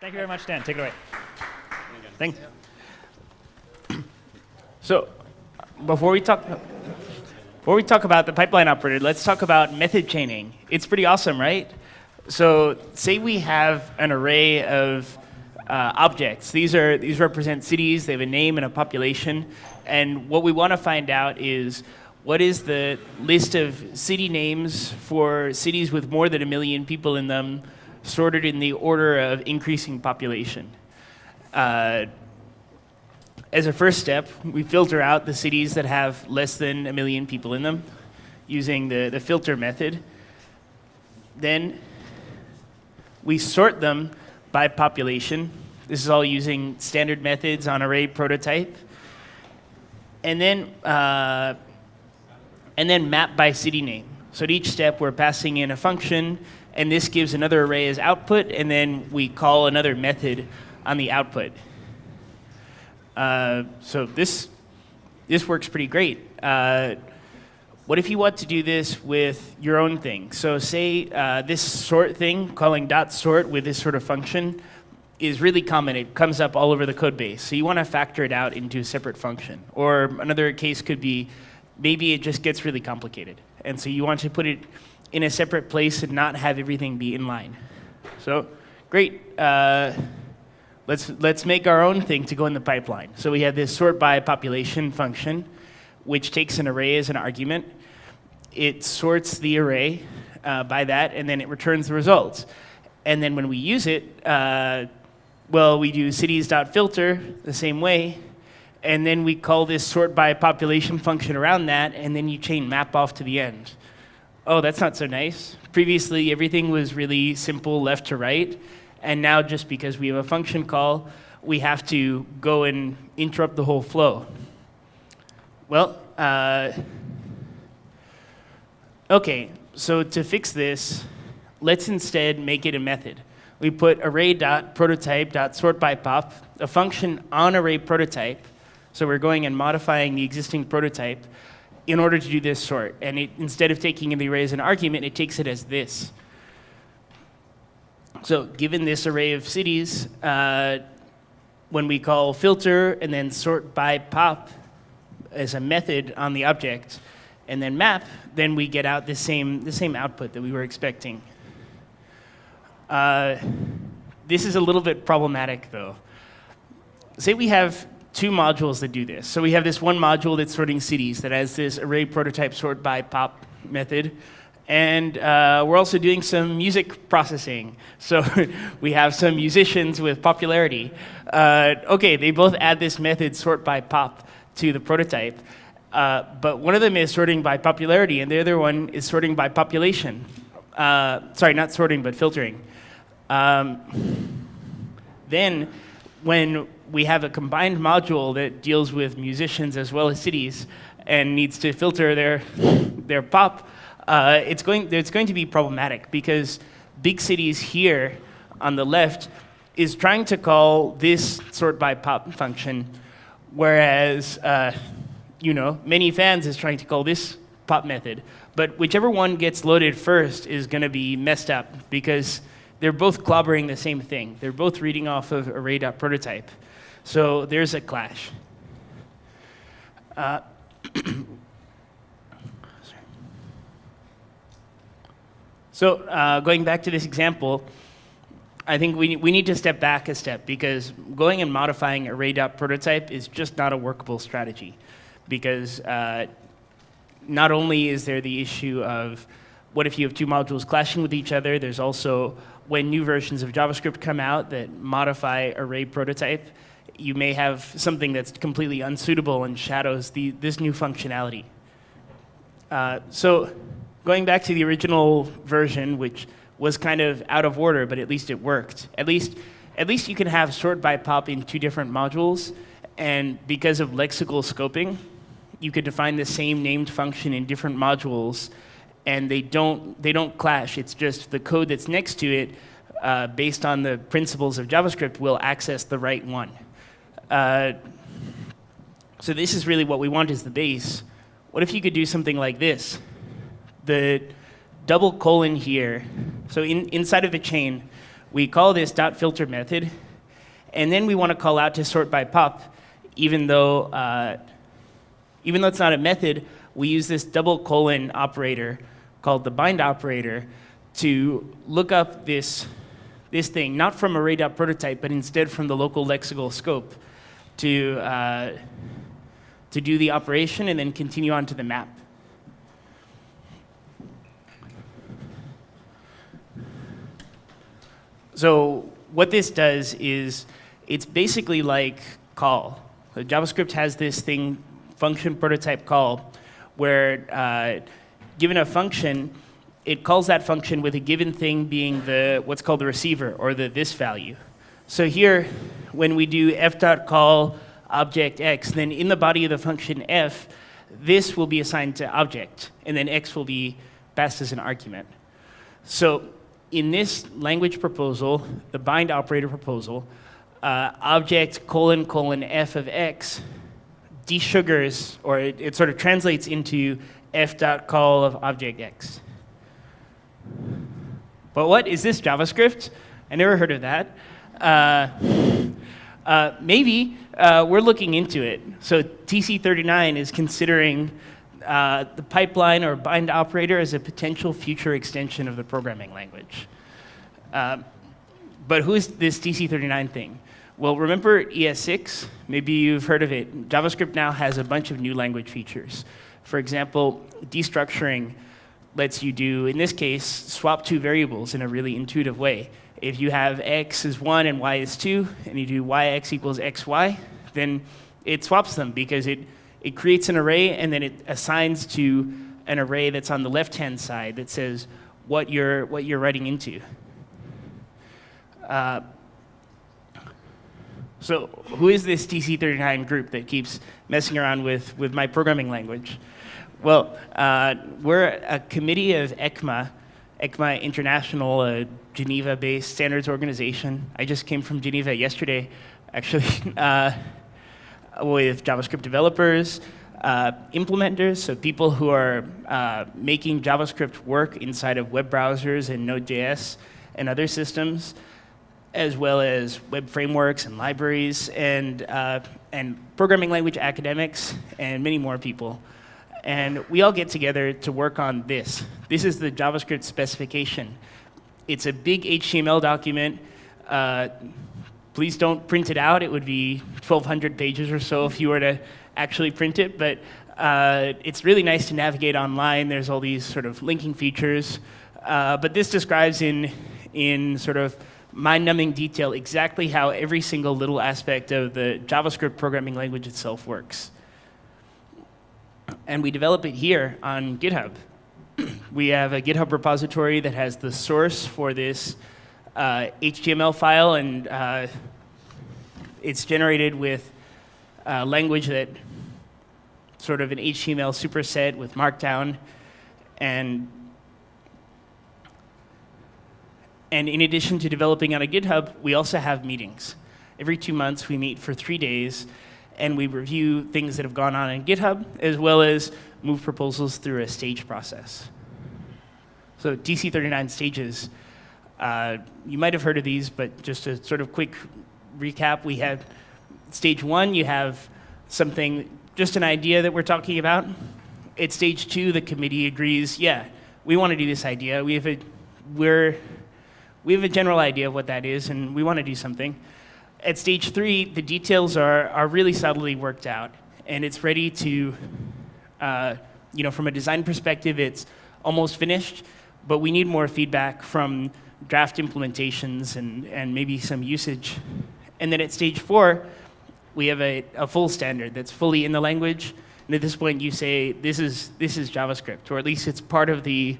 Thank you very much, Dan. Take it away. Thanks. So, before we talk, before we talk about the pipeline operator, let's talk about method chaining. It's pretty awesome, right? So, say we have an array of uh, objects. These are these represent cities. They have a name and a population. And what we want to find out is what is the list of city names for cities with more than a million people in them, sorted in the order of increasing population. Uh, as a first step, we filter out the cities that have less than a million people in them using the, the filter method. Then we sort them by population. This is all using standard methods on array prototype. And then, uh, and then map by city name. So at each step, we're passing in a function, and this gives another array as output, and then we call another method on the output. Uh, so this, this works pretty great. Uh, what if you want to do this with your own thing? So say uh, this sort thing, calling dot sort with this sort of function, is really common. It comes up all over the code base. So you want to factor it out into a separate function. Or another case could be maybe it just gets really complicated. And so you want to put it in a separate place and not have everything be in line. So great. Uh, let's, let's make our own thing to go in the pipeline. So we have this sort by population function, which takes an array as an argument. It sorts the array uh, by that, and then it returns the results. And then when we use it, uh, well, we do cities.filter the same way, and then we call this sort by population function around that, and then you chain map off to the end. Oh, that's not so nice. Previously, everything was really simple left to right, and now just because we have a function call, we have to go and interrupt the whole flow. Well, uh, okay, so to fix this, let's instead make it a method. We put array.prototype.sort by pop, a function on array prototype, so we're going and modifying the existing prototype in order to do this sort. And it, instead of taking the array as an argument, it takes it as this. So given this array of cities, uh, when we call filter and then sort by pop as a method on the object, and then map, then we get out the same, the same output that we were expecting. Uh, this is a little bit problematic, though. Say we have two modules that do this. So we have this one module that's sorting cities that has this array prototype sort by pop method. And uh, we're also doing some music processing. So we have some musicians with popularity. Uh, okay, they both add this method sort by pop to the prototype. Uh, but one of them is sorting by popularity, and the other one is sorting by population. Uh, sorry, not sorting, but filtering. Um, then, when we have a combined module that deals with musicians as well as cities and needs to filter their, their pop, uh, it's, going, it's going to be problematic because big cities here on the left is trying to call this sort by pop function, whereas uh, you know many fans is trying to call this pop method. But whichever one gets loaded first is going to be messed up because they're both clobbering the same thing. They're both reading off of array.prototype. So there's a clash. Uh, So uh, going back to this example, I think we, we need to step back a step because going and modifying array.prototype is just not a workable strategy because uh, not only is there the issue of what if you have two modules clashing with each other, there's also when new versions of JavaScript come out that modify array prototype, you may have something that's completely unsuitable and shadows the, this new functionality. Uh, so going back to the original version, which was kind of out of order, but at least it worked. At least, at least you can have sort by pop in two different modules, and because of lexical scoping, you could define the same named function in different modules, and they don't, they don't clash. It's just the code that's next to it, uh, based on the principles of JavaScript, will access the right one. Uh, so this is really what we want is the base. What if you could do something like this? the double colon here, so in, inside of the chain, We call this dot filter method, and then we want to call out to sort by pop, even though, uh, even though it's not a method, we use this double colon operator called the bind operator to look up this, this thing, not from array.prototype, but instead from the local lexical scope to, uh, to do the operation and then continue on to the map. So what this does is it's basically like call. So JavaScript has this thing, function prototype call, where uh, given a function, it calls that function with a given thing being the what's called the receiver or the this value. So here, when we do f.call object x, then in the body of the function f, this will be assigned to object, and then x will be passed as an argument. So in this language proposal, the bind operator proposal, uh, object colon colon f of x desugars, or it, it sort of translates into f dot call of object x. But what is this JavaScript? I never heard of that. Uh, uh, maybe uh, we're looking into it. So TC39 is considering uh, the pipeline or bind operator as a potential future extension of the programming language. Uh, but who is this TC39 thing? Well, remember ES6? Maybe you've heard of it. JavaScript now has a bunch of new language features. For example, destructuring lets you do, in this case, swap two variables in a really intuitive way. If you have x is 1 and y is 2, and you do yx equals xy, then it swaps them because it it creates an array and then it assigns to an array that's on the left-hand side that says what you're, what you're writing into. Uh, so who is this TC39 group that keeps messing around with, with my programming language? Well, uh, we're a committee of ECMA, ECMA International, a Geneva-based standards organization. I just came from Geneva yesterday, actually. Uh, with JavaScript developers, uh, implementers, so people who are uh, making JavaScript work inside of web browsers and Node.js and other systems, as well as web frameworks and libraries and, uh, and programming language academics and many more people. And we all get together to work on this. This is the JavaScript specification. It's a big HTML document uh, Please don't print it out. It would be 1,200 pages or so if you were to actually print it. But uh, it's really nice to navigate online. There's all these sort of linking features. Uh, but this describes in, in sort of mind-numbing detail exactly how every single little aspect of the JavaScript programming language itself works. And we develop it here on GitHub. we have a GitHub repository that has the source for this uh, HTML file, and uh, it's generated with uh, language that sort of an HTML superset with Markdown, and and in addition to developing on a GitHub, we also have meetings. Every two months, we meet for three days, and we review things that have gone on in GitHub, as well as move proposals through a stage process. So TC39 stages uh, you might have heard of these, but just a sort of quick recap, we have stage one, you have something, just an idea that we're talking about. At stage two, the committee agrees, yeah, we want to do this idea. We have a, we're, we have a general idea of what that is, and we want to do something. At stage three, the details are, are really subtly worked out, and it's ready to, uh, you know, from a design perspective, it's almost finished, but we need more feedback from draft implementations and, and maybe some usage. And then at stage four, we have a, a full standard that's fully in the language. And at this point, you say, this is, this is JavaScript, or at least it's part of the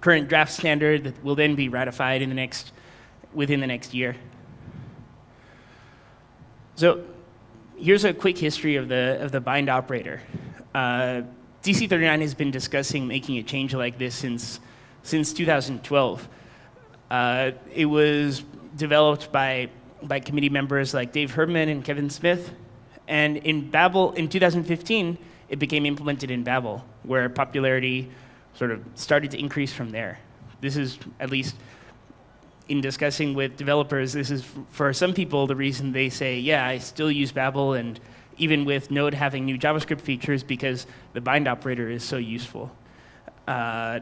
current draft standard that will then be ratified in the next, within the next year. So here's a quick history of the, of the bind operator. Uh, TC39 has been discussing making a change like this since, since 2012. Uh, it was developed by, by committee members like Dave Herman and Kevin Smith. And in Babel, in 2015, it became implemented in Babel, where popularity sort of started to increase from there. This is at least in discussing with developers, this is for some people the reason they say, yeah, I still use Babel, and even with Node having new JavaScript features because the bind operator is so useful. Uh,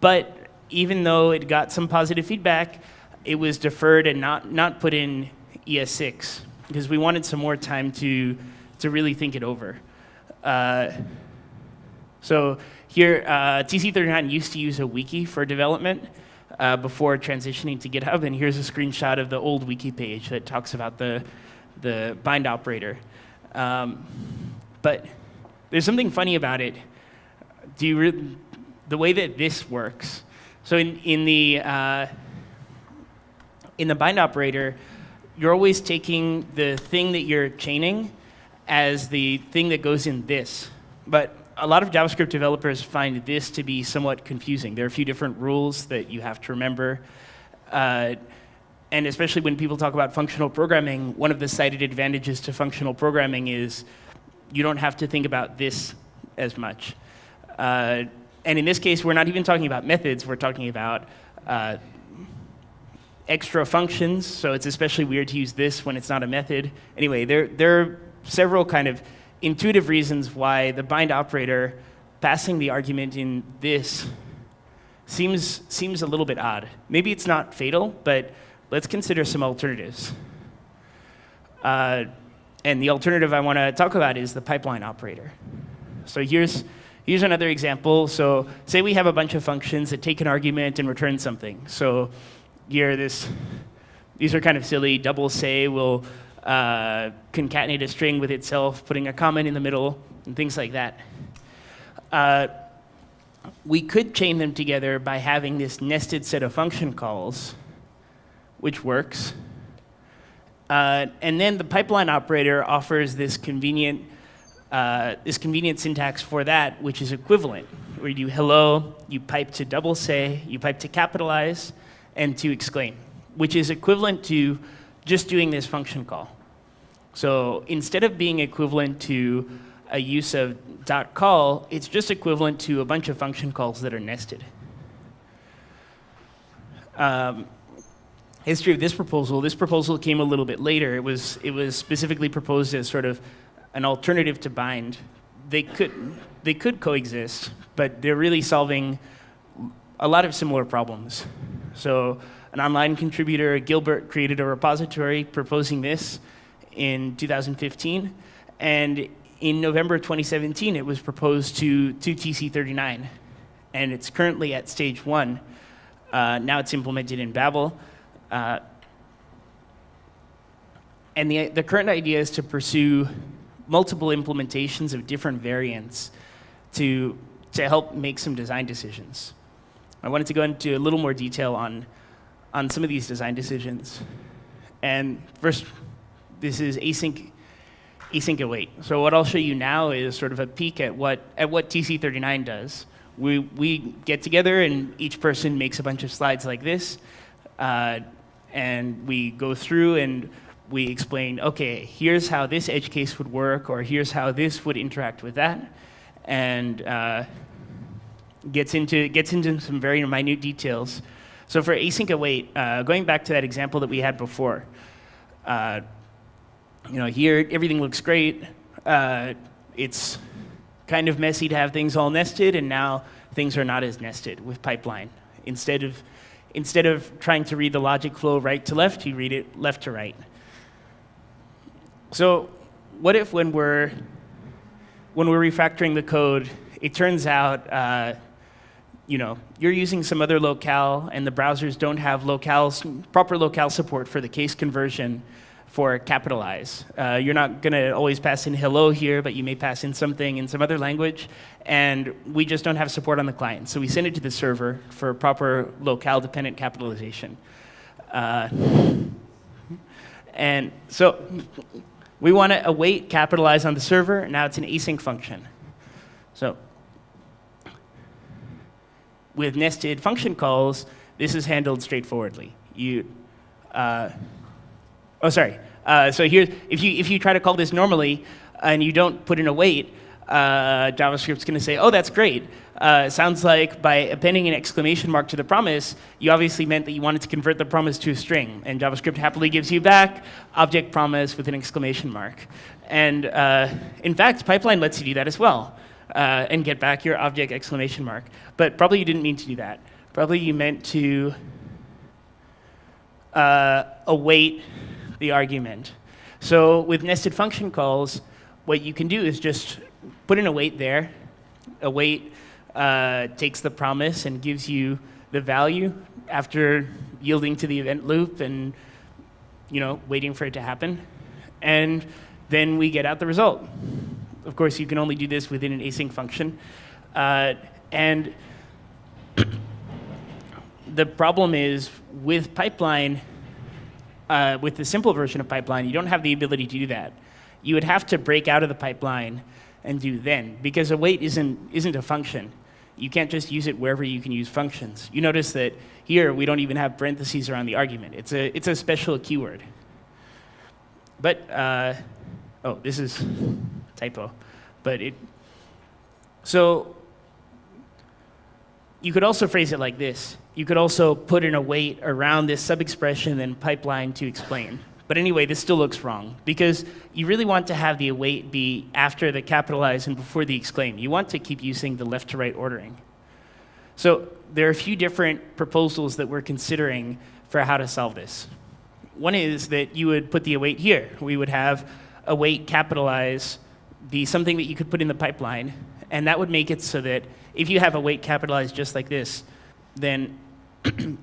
but even though it got some positive feedback, it was deferred and not, not put in ES6 because we wanted some more time to, to really think it over. Uh, so here, uh, TC39 used to use a wiki for development uh, before transitioning to GitHub, and here's a screenshot of the old wiki page that talks about the, the bind operator. Um, but there's something funny about it. Do you the way that this works. So in, in the uh, in the bind operator, you're always taking the thing that you're chaining as the thing that goes in this. But a lot of JavaScript developers find this to be somewhat confusing. There are a few different rules that you have to remember. Uh, and especially when people talk about functional programming, one of the cited advantages to functional programming is you don't have to think about this as much. Uh, and in this case, we're not even talking about methods, we're talking about uh, extra functions, so it's especially weird to use this when it's not a method. Anyway, there, there are several kind of intuitive reasons why the bind operator passing the argument in this seems, seems a little bit odd. Maybe it's not fatal, but let's consider some alternatives. Uh, and the alternative I want to talk about is the pipeline operator. So here's, here's another example. So say we have a bunch of functions that take an argument and return something. So here, this, these are kind of silly. Double say will uh, concatenate a string with itself, putting a comment in the middle, and things like that. Uh, we could chain them together by having this nested set of function calls, which works. Uh, and then the pipeline operator offers this convenient, uh, this convenient syntax for that, which is equivalent, where you do hello, you pipe to double say, you pipe to capitalize, and to exclaim, which is equivalent to just doing this function call. So instead of being equivalent to a use of dot call, it's just equivalent to a bunch of function calls that are nested. Um, history of this proposal, this proposal came a little bit later. It was, it was specifically proposed as sort of an alternative to bind. They could, they could coexist, but they're really solving a lot of similar problems. So an online contributor, Gilbert, created a repository proposing this in 2015. And in November 2017, it was proposed to, to TC39. And it's currently at stage one. Uh, now it's implemented in Babel. Uh, and the, the current idea is to pursue multiple implementations of different variants to, to help make some design decisions. I wanted to go into a little more detail on, on some of these design decisions. And first, this is async, async await. So what I'll show you now is sort of a peek at what, at what TC39 does. We, we get together and each person makes a bunch of slides like this. Uh, and we go through and we explain, okay, here's how this edge case would work, or here's how this would interact with that, and uh, gets into gets into some very minute details. So for async await, uh, going back to that example that we had before, uh, you know, here everything looks great. Uh, it's kind of messy to have things all nested, and now things are not as nested with pipeline. Instead of instead of trying to read the logic flow right to left, you read it left to right. So what if when we're, when we're refactoring the code, it turns out uh, you know, you're using some other locale and the browsers don't have locales, proper locale support for the case conversion for capitalize. Uh, you're not going to always pass in hello here, but you may pass in something in some other language. And we just don't have support on the client. So we send it to the server for proper locale dependent capitalization. Uh, and so we want to await capitalize on the server. Now it's an async function. So with nested function calls, this is handled straightforwardly. You, uh, Oh, sorry. Uh, so here, if you, if you try to call this normally and you don't put in await, uh, JavaScript's going to say, oh, that's great. Uh, sounds like by appending an exclamation mark to the promise, you obviously meant that you wanted to convert the promise to a string. And JavaScript happily gives you back object promise with an exclamation mark. And uh, in fact, pipeline lets you do that as well uh, and get back your object exclamation mark. But probably you didn't mean to do that. Probably you meant to uh, await the argument. So with nested function calls, what you can do is just put an await there. Await uh, takes the promise and gives you the value after yielding to the event loop and you know waiting for it to happen. And then we get out the result. Of course, you can only do this within an async function. Uh, and the problem is with pipeline, uh, with the simple version of pipeline, you don't have the ability to do that. You would have to break out of the pipeline and do then, because await isn't, isn't a function. You can't just use it wherever you can use functions. You notice that here we don't even have parentheses around the argument. It's a, it's a special keyword. But, uh, oh, this is typo. But it, so you could also phrase it like this. You could also put an await around this sub-expression and pipeline to explain. But anyway, this still looks wrong because you really want to have the await be after the capitalize and before the exclaim. You want to keep using the left to right ordering. So there are a few different proposals that we're considering for how to solve this. One is that you would put the await here. We would have await capitalize be something that you could put in the pipeline, and that would make it so that if you have await capitalized just like this, then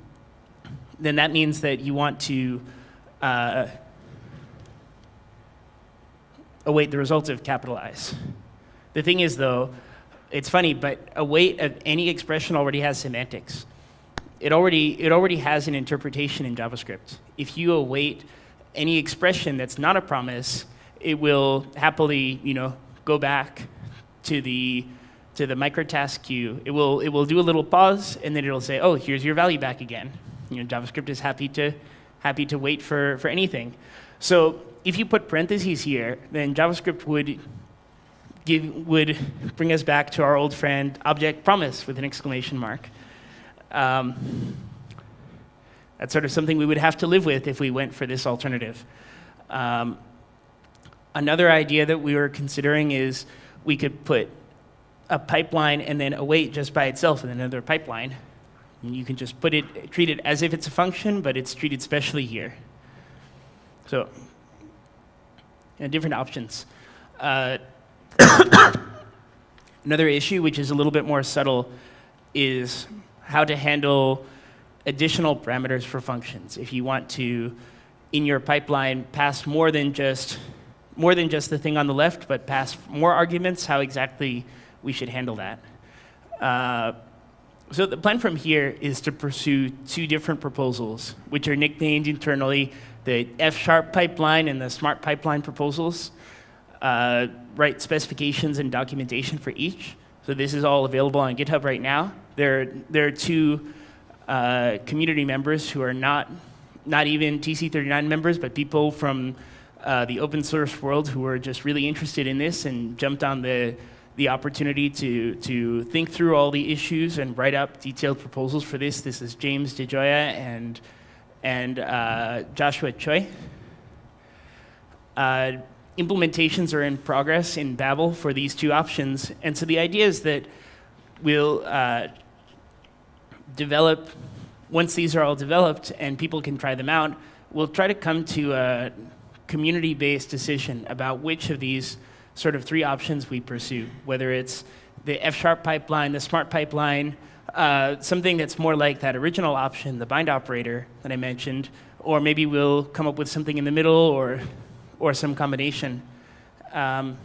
then that means that you want to uh, await the results of capitalize. The thing is, though, it's funny, but await of any expression already has semantics. It already, it already has an interpretation in JavaScript. If you await any expression that's not a promise, it will happily, you know, go back to the to the microtask queue. It will it will do a little pause and then it'll say, "Oh, here's your value back again." You know, JavaScript is happy to happy to wait for for anything. So if you put parentheses here, then JavaScript would give would bring us back to our old friend object promise with an exclamation mark. Um, that's sort of something we would have to live with if we went for this alternative. Um, Another idea that we were considering is we could put a pipeline and then await just by itself in another pipeline. And you can just put it, treat it as if it's a function, but it's treated specially here. So, different options. Uh, another issue, which is a little bit more subtle, is how to handle additional parameters for functions. If you want to, in your pipeline, pass more than just more than just the thing on the left, but pass more arguments, how exactly we should handle that. Uh, so the plan from here is to pursue two different proposals, which are nicknamed internally the F-sharp pipeline and the smart pipeline proposals. Uh, write specifications and documentation for each. So this is all available on GitHub right now. There, there are two uh, community members who are not, not even TC39 members, but people from uh, the open source world who were just really interested in this and jumped on the, the opportunity to, to think through all the issues and write up detailed proposals for this. This is James DiGioia and, and uh, Joshua Choi. Uh, implementations are in progress in Babel for these two options. And so the idea is that we'll uh, develop, once these are all developed and people can try them out, we'll try to come to a community-based decision about which of these sort of three options we pursue, whether it's the F-sharp pipeline, the smart pipeline, uh, something that's more like that original option, the bind operator that I mentioned, or maybe we'll come up with something in the middle or, or some combination. Um,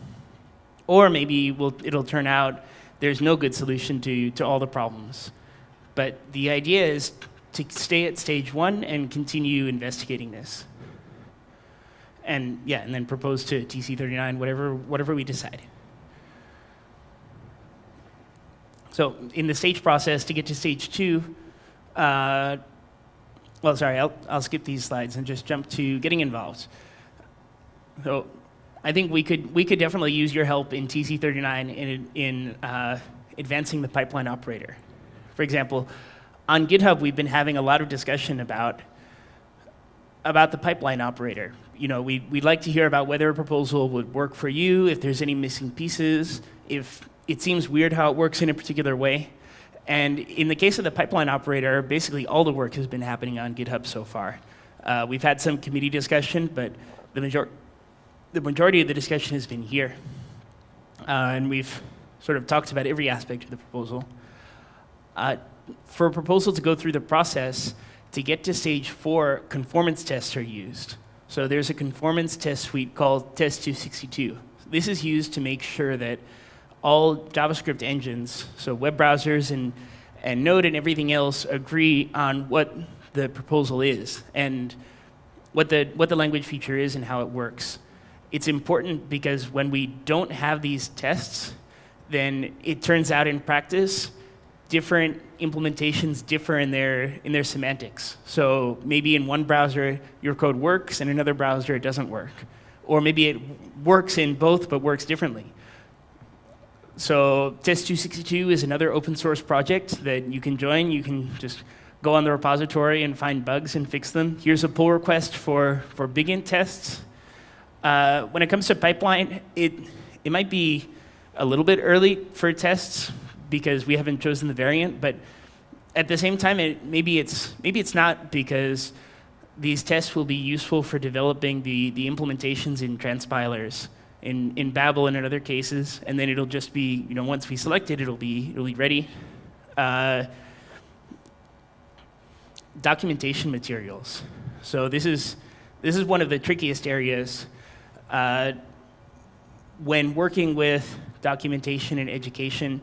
or maybe we'll, it'll turn out there's no good solution to, to all the problems. But the idea is to stay at stage one and continue investigating this and yeah, and then propose to TC39, whatever, whatever we decide. So in the stage process, to get to stage two, uh, well, sorry, I'll, I'll skip these slides and just jump to getting involved. So I think we could, we could definitely use your help in TC39 in, in uh, advancing the pipeline operator. For example, on GitHub, we've been having a lot of discussion about, about the pipeline operator. You know, we, we'd like to hear about whether a proposal would work for you, if there's any missing pieces, if it seems weird how it works in a particular way. And in the case of the pipeline operator, basically all the work has been happening on GitHub so far. Uh, we've had some committee discussion, but the, major the majority of the discussion has been here. Uh, and we've sort of talked about every aspect of the proposal. Uh, for a proposal to go through the process, to get to stage four, conformance tests are used. So there's a conformance test suite called Test 262. This is used to make sure that all JavaScript engines, so web browsers and, and Node and everything else, agree on what the proposal is and what the, what the language feature is and how it works. It's important because when we don't have these tests, then it turns out in practice, different implementations differ in their, in their semantics. So maybe in one browser, your code works, and another browser, it doesn't work. Or maybe it works in both, but works differently. So Test 262 is another open source project that you can join. You can just go on the repository and find bugs and fix them. Here's a pull request for, for BigInt tests. Uh, when it comes to pipeline, it, it might be a little bit early for tests because we haven't chosen the variant, but at the same time, it, maybe, it's, maybe it's not because these tests will be useful for developing the, the implementations in transpilers in, in Babel and in other cases, and then it'll just be, you know, once we select it, it'll be, it'll be ready. Uh, documentation materials. So this is, this is one of the trickiest areas. Uh, when working with documentation and education,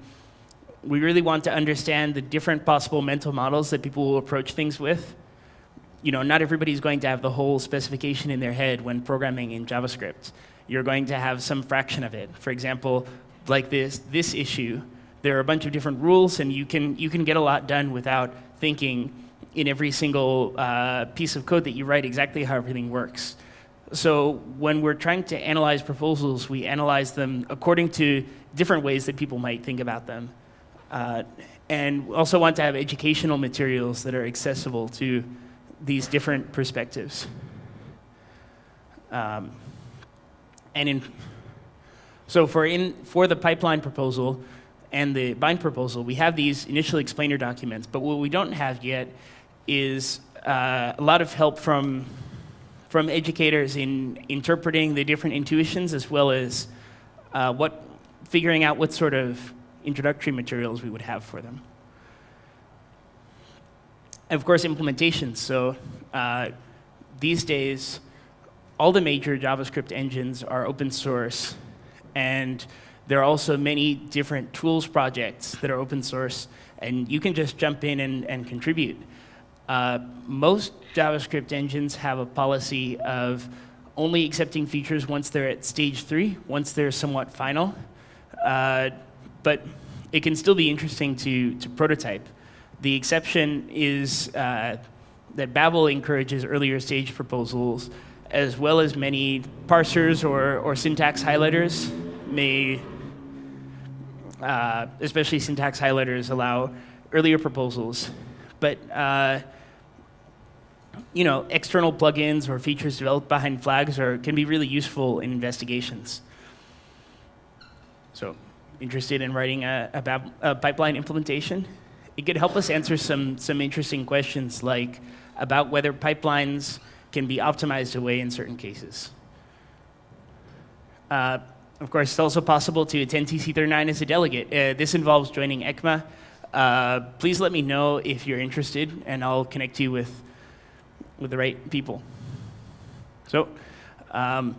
we really want to understand the different possible mental models that people will approach things with. You know, not everybody's going to have the whole specification in their head when programming in JavaScript you're going to have some fraction of it. For example, like this, this issue, there are a bunch of different rules, and you can, you can get a lot done without thinking in every single uh, piece of code that you write exactly how everything works. So when we're trying to analyze proposals, we analyze them according to different ways that people might think about them. Uh, and also want to have educational materials that are accessible to these different perspectives. Um, and in, so for, in, for the pipeline proposal and the bind proposal, we have these initial explainer documents, but what we don't have yet is uh, a lot of help from, from educators in interpreting the different intuitions as well as uh, what, figuring out what sort of introductory materials we would have for them. And of course, implementations. So uh, these days, all the major JavaScript engines are open source, and there are also many different tools projects that are open source, and you can just jump in and, and contribute. Uh, most JavaScript engines have a policy of only accepting features once they're at stage three, once they're somewhat final. Uh, but it can still be interesting to, to prototype. The exception is uh, that Babel encourages earlier stage proposals as well as many parsers or, or syntax highlighters may, uh, especially syntax highlighters, allow earlier proposals. But uh, you know, external plugins or features developed behind flags are, can be really useful in investigations. So, interested in writing a, a, a pipeline implementation? It could help us answer some, some interesting questions like about whether pipelines can be optimized away in certain cases. Uh, of course, it's also possible to attend TC39 as a delegate. Uh, this involves joining ECMA. Uh, please let me know if you're interested, and I'll connect you with, with the right people. So um,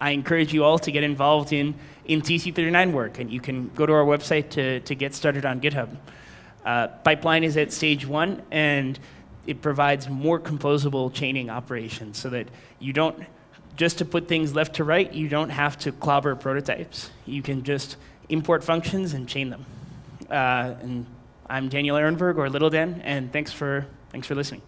I encourage you all to get involved in, in TC39 work, and you can go to our website to, to get started on GitHub. Uh, pipeline is at stage one, and it provides more composable chaining operations so that you don't, just to put things left to right, you don't have to clobber prototypes. You can just import functions and chain them. Uh, and I'm Daniel Ehrenberg, or Little Dan, and thanks for, thanks for listening.